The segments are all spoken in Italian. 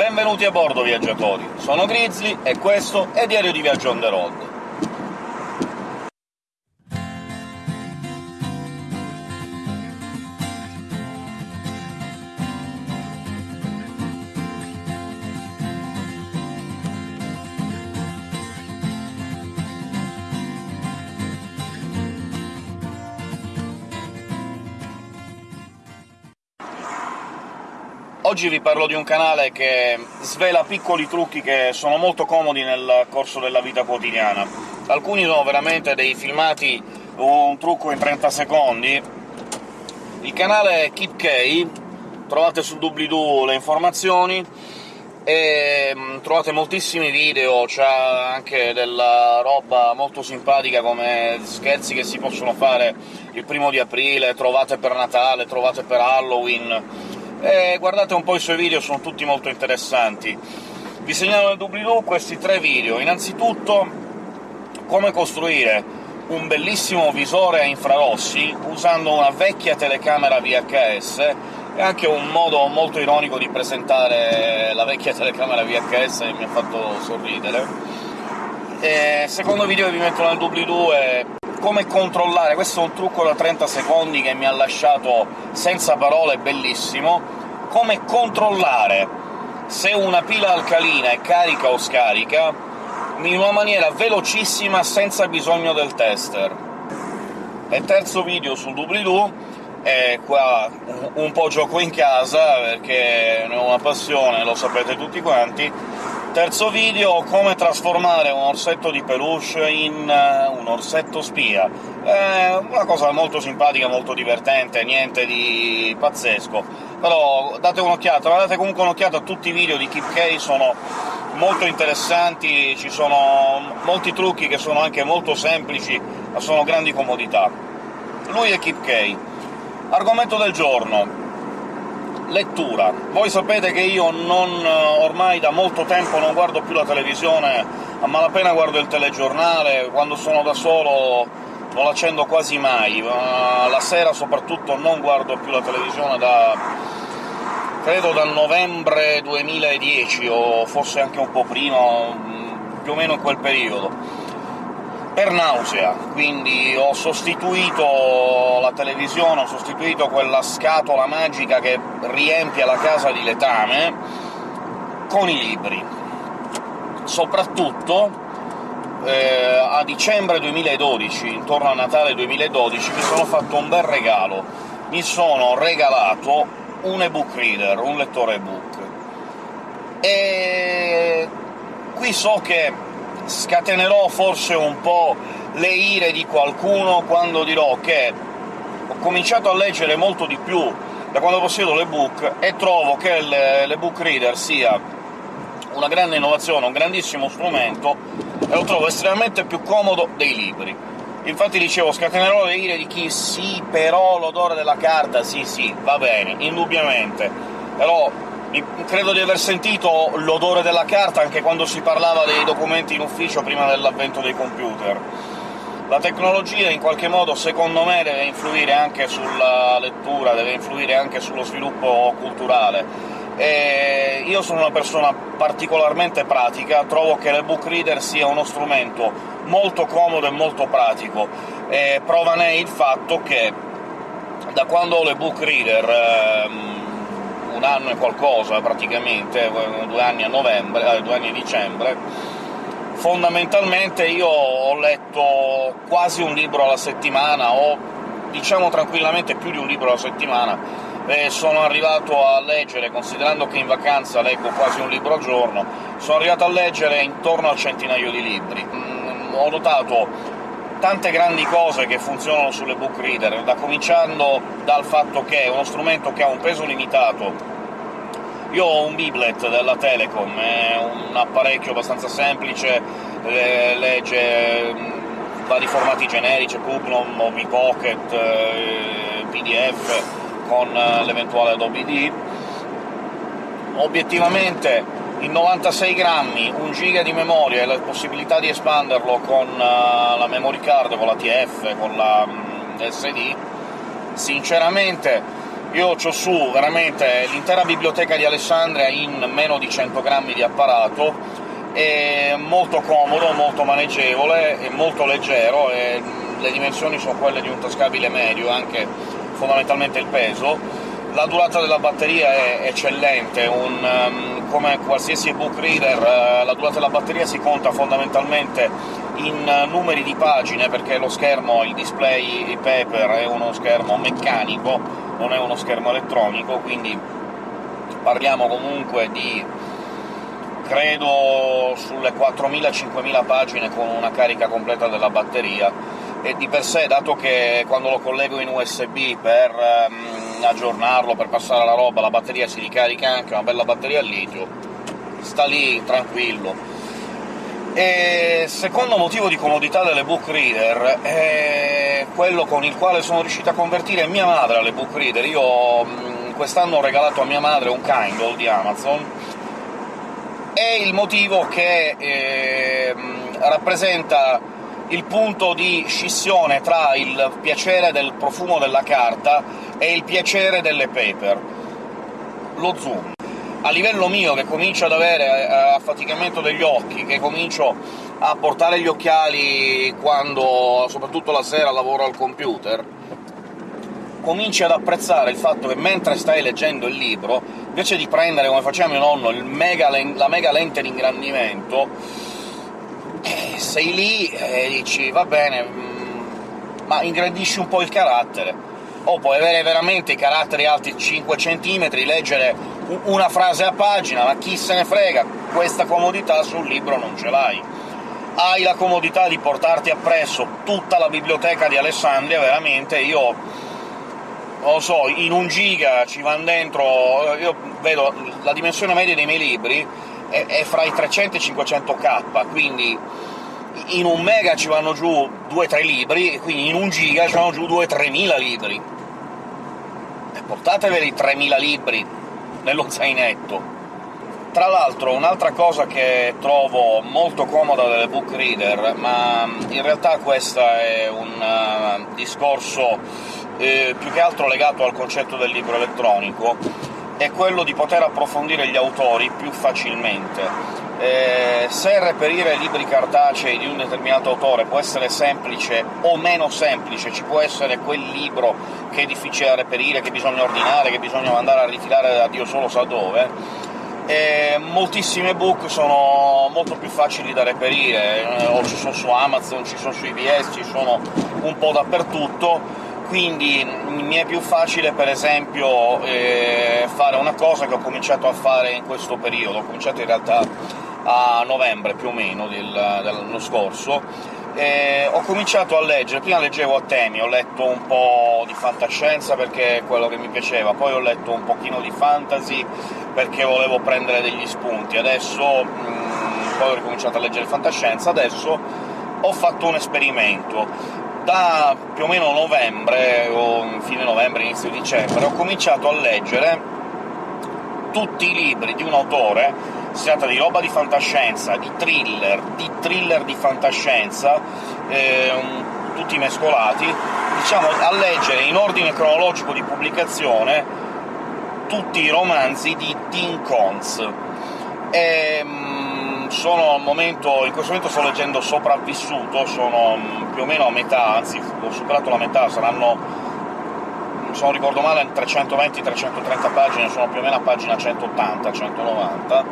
Benvenuti a bordo, viaggiatori! Sono Grizzly e questo è Diario di Viaggio on the road. Oggi vi parlo di un canale che svela piccoli trucchi che sono molto comodi nel corso della vita quotidiana. Alcuni sono veramente dei filmati, un trucco in 30 secondi. Il canale è KeepK, trovate sul doobly-doo le informazioni, e mm, trovate moltissimi video, c'ha anche della roba molto simpatica come scherzi che si possono fare il primo di aprile, trovate per Natale, trovate per Halloween e guardate un po' i suoi video, sono tutti molto interessanti. Vi segnalo nel doobly-doo questi tre video. Innanzitutto come costruire un bellissimo visore a infrarossi usando una vecchia telecamera VHS, e anche un modo molto ironico di presentare la vecchia telecamera VHS che mi ha fatto sorridere. E secondo video che vi metto nel doobly-doo è come controllare, questo è un trucco da 30 secondi che mi ha lasciato senza parole, bellissimo, come controllare se una pila alcalina è carica o scarica in una maniera velocissima senza bisogno del tester. E terzo video sul doobly-doo, e qua un po' gioco in casa, perché ne ho una passione, lo sapete tutti quanti, Terzo video, come trasformare un orsetto di peluche in uh, un orsetto spia. È una cosa molto simpatica, molto divertente, niente di pazzesco. Però date un'occhiata, ma date comunque un'occhiata a tutti i video di Keep K, sono molto interessanti, ci sono molti trucchi che sono anche molto semplici, ma sono grandi comodità. Lui è Keep K. Argomento del giorno lettura. Voi sapete che io non, ormai da molto tempo non guardo più la televisione, a malapena guardo il telegiornale, quando sono da solo non l'accendo quasi mai, la sera soprattutto non guardo più la televisione da... credo dal novembre 2010, o forse anche un po' prima, più o meno in quel periodo per nausea, quindi ho sostituito la televisione, ho sostituito quella scatola magica che riempie la casa di letame con i libri. Soprattutto eh, a dicembre 2012, intorno a Natale 2012, mi sono fatto un bel regalo. Mi sono regalato un ebook reader, un lettore ebook. E qui so che scatenerò forse un po' le ire di qualcuno quando dirò che ho cominciato a leggere molto di più da quando possiedo l'ebook e trovo che l'ebook reader sia una grande innovazione, un grandissimo strumento, e lo trovo estremamente più comodo dei libri. Infatti dicevo, scatenerò le ire di chi «sì, però l'odore della carta, sì, sì, va bene, indubbiamente», però credo di aver sentito l'odore della carta anche quando si parlava dei documenti in ufficio prima dell'avvento dei computer. La tecnologia in qualche modo, secondo me, deve influire anche sulla lettura, deve influire anche sullo sviluppo culturale. E io sono una persona particolarmente pratica, trovo che l'ebook reader sia uno strumento molto comodo e molto pratico, e prova ne è il fatto che da quando ho l'ebook reader ehm, un anno e qualcosa praticamente, due anni a novembre, eh, due anni a dicembre, fondamentalmente io ho letto quasi un libro alla settimana, o diciamo tranquillamente più di un libro alla settimana, e sono arrivato a leggere, considerando che in vacanza leggo quasi un libro al giorno, sono arrivato a leggere intorno al centinaio di libri. Mm, ho notato tante grandi cose che funzionano sulle book reader, da cominciando dal fatto che è uno strumento che ha un peso limitato. Io ho un Biblet della Telecom, è un apparecchio abbastanza semplice, legge mm, vari formati generici, Pubnom, Mobi Pocket, eh, PDF, con eh, l'eventuale Adobe D. Obiettivamente in 96 grammi, 1 giga di memoria e la possibilità di espanderlo con uh, la memory card, con la TF, con la mm, SD, sinceramente Io ho su veramente l'intera biblioteca di Alessandria in meno di 100 grammi di apparato, è molto comodo, molto maneggevole, è molto leggero, e le dimensioni sono quelle di un tascabile medio, anche fondamentalmente il peso. La durata della batteria è eccellente, un, um, come qualsiasi ebook reader uh, la durata della batteria si conta fondamentalmente in uh, numeri di pagine, perché lo schermo, il display paper, è uno schermo meccanico, non è uno schermo elettronico, quindi parliamo comunque di credo sulle 4.000-5.000 pagine con una carica completa della batteria, e di per sé, dato che quando lo collego in USB per um, aggiornarlo, per passare la roba, la batteria si ricarica anche, una bella batteria a litio, sta lì tranquillo. E secondo motivo di comodità dell'ebook reader è quello con il quale sono riuscito a convertire mia madre all'ebook reader. Io mm, quest'anno ho regalato a mia madre un Kindle di Amazon, è il motivo che eh, rappresenta il punto di scissione tra il piacere del profumo della carta e il piacere delle paper. Lo zoom a livello mio, che comincio ad avere eh, affaticamento degli occhi, che comincio a portare gli occhiali quando, soprattutto la sera, lavoro al computer, cominci ad apprezzare il fatto che mentre stai leggendo il libro, invece di prendere, come faceva mio nonno, mega la mega lente di ingrandimento, eh, sei lì e dici «va bene, mm, ma ingrandisci un po' il carattere». O puoi avere veramente i caratteri alti 5 cm, leggere una frase a pagina, ma chi se ne frega, questa comodità sul libro non ce l'hai. Hai la comodità di portarti appresso tutta la biblioteca di Alessandria, veramente, io non lo so, in un giga ci vanno dentro... io vedo la dimensione media dei miei libri è, è fra i 300 e i 500k, quindi in un mega ci vanno giù 2-3 libri, e quindi in un giga ci vanno giù 2-3 mila libri. E portateveli 3.000 libri nello zainetto. Tra l'altro un'altra cosa che trovo molto comoda delle book reader, ma in realtà questo è un uh, discorso eh, più che altro legato al concetto del libro elettronico, è quello di poter approfondire gli autori più facilmente. Eh, se reperire libri cartacei di un determinato autore può essere semplice o meno semplice, ci può essere quel libro che è difficile da reperire, che bisogna ordinare, che bisogna mandare a ritirare da Dio solo sa dove, e moltissime book sono molto più facili da reperire, eh, o ci sono su Amazon, ci sono su IBS, ci sono un po' dappertutto, quindi mi è più facile, per esempio, eh, fare una cosa che ho cominciato a fare in questo periodo. Ho cominciato in realtà a novembre più o meno del, dell'anno scorso, e ho cominciato a leggere, prima leggevo a temi, ho letto un po' di fantascienza perché è quello che mi piaceva, poi ho letto un pochino di fantasy perché volevo prendere degli spunti, adesso mh, mm, poi ho ricominciato a leggere fantascienza, adesso ho fatto un esperimento. Da più o meno novembre, o fine novembre, inizio dicembre, ho cominciato a leggere tutti i libri di un autore si tratta di roba di fantascienza, di thriller, di thriller di fantascienza, eh, tutti mescolati, diciamo a leggere in ordine cronologico di pubblicazione tutti i romanzi di Tim Cons. E, mm, sono al momento, in questo momento sto leggendo Sopravvissuto, sono mm, più o meno a metà, anzi ho superato la metà, saranno se non ricordo male 320-330 pagine, sono più o meno a pagina 180-190,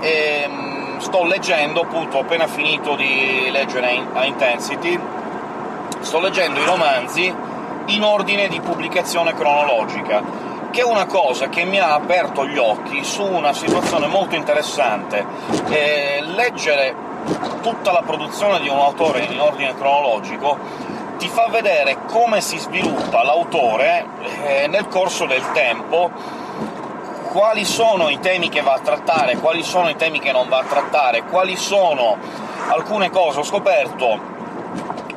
e ehm, sto leggendo, appunto, ho appena finito di leggere a Intensity, sto leggendo i romanzi in ordine di pubblicazione cronologica, che è una cosa che mi ha aperto gli occhi su una situazione molto interessante. Eh, leggere tutta la produzione di un autore in ordine cronologico ti fa vedere come si sviluppa l'autore eh, nel corso del tempo, quali sono i temi che va a trattare, quali sono i temi che non va a trattare, quali sono alcune cose. Ho scoperto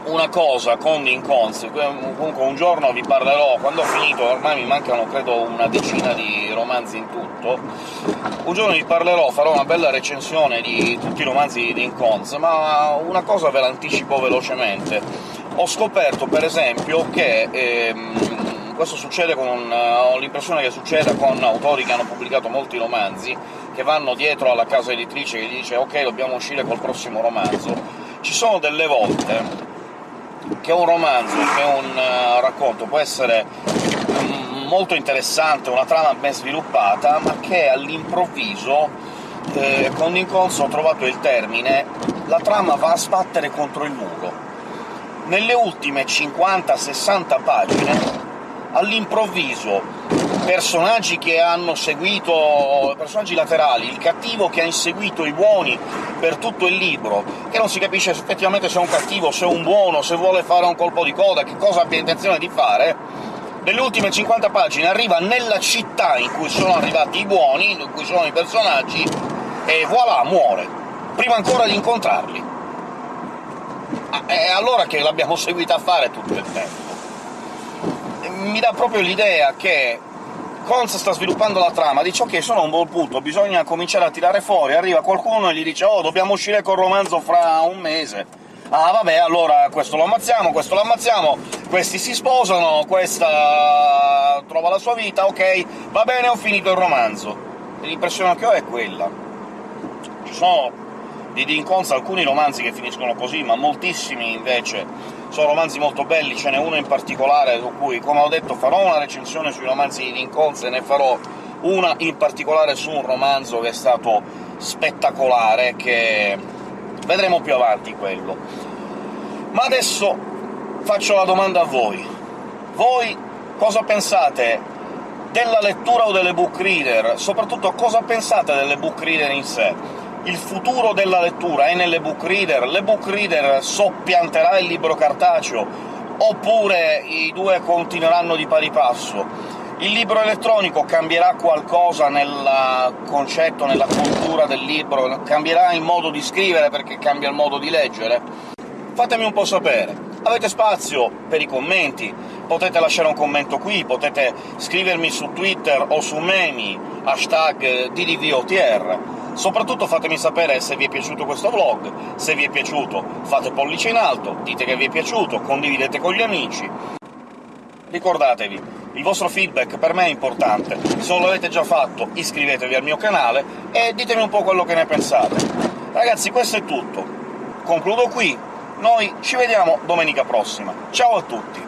una cosa con Incons, comunque un giorno vi parlerò, quando ho finito, ormai mi mancano credo una decina di romanzi in tutto, un giorno vi parlerò, farò una bella recensione di tutti i romanzi di Incons, ma una cosa ve l'anticipo velocemente. Ho scoperto, per esempio, che ehm, questo succede con... ho l'impressione che succeda con autori che hanno pubblicato molti romanzi, che vanno dietro alla casa editrice che dice «Ok, dobbiamo uscire col prossimo romanzo». Ci sono delle volte che un romanzo, che un uh, racconto può essere mm, molto interessante, una trama ben sviluppata, ma che all'improvviso, eh, con Nincolso ho trovato il termine, la trama va a sbattere contro il muro. Nelle ultime 50-60 pagine, all'improvviso personaggi che hanno seguito... personaggi laterali, il cattivo che ha inseguito i buoni per tutto il libro, che non si capisce effettivamente se è un cattivo, se è un buono, se vuole fare un colpo di coda, che cosa abbia intenzione di fare, nelle ultime 50 pagine arriva nella città in cui sono arrivati i buoni, in cui sono i personaggi, e voilà, muore, prima ancora di incontrarli. Ah, è allora che l'abbiamo seguita a fare tutto il tempo. Mi dà proprio l'idea che Cons sta sviluppando la trama, dice «Ok, sono a un buon punto, bisogna cominciare a tirare fuori», arriva qualcuno e gli dice «Oh, dobbiamo uscire col romanzo fra un mese». Ah, vabbè, allora questo lo ammazziamo, questo lo ammazziamo, questi si sposano, questa trova la sua vita, ok, va bene, ho finito il romanzo. L'impressione che ho è quella. Ci sono di Dean Cons alcuni romanzi che finiscono così, ma moltissimi invece sono romanzi molto belli, ce n'è uno in particolare su cui, come ho detto, farò una recensione sui romanzi di Lincoln, e ne farò una in particolare su un romanzo che è stato spettacolare, che vedremo più avanti quello. Ma adesso faccio la domanda a voi. Voi cosa pensate della lettura o delle book reader? Soprattutto cosa pensate delle book reader in sé? Il futuro della lettura è nelle book reader, le book reader soppianterà il libro cartaceo, oppure i due continueranno di pari passo? Il libro elettronico cambierà qualcosa nel concetto, nella cultura del libro? Cambierà il modo di scrivere perché cambia il modo di leggere? Fatemi un po' sapere. Avete spazio per i commenti, potete lasciare un commento qui, potete scrivermi su Twitter o su Memi, hashtag DDVOTR, Soprattutto fatemi sapere se vi è piaciuto questo vlog, se vi è piaciuto fate pollice in alto, dite che vi è piaciuto, condividete con gli amici. Ricordatevi, il vostro feedback per me è importante, se non l'avete già fatto iscrivetevi al mio canale e ditemi un po' quello che ne pensate. Ragazzi, questo è tutto. Concludo qui, noi ci vediamo domenica prossima. Ciao a tutti!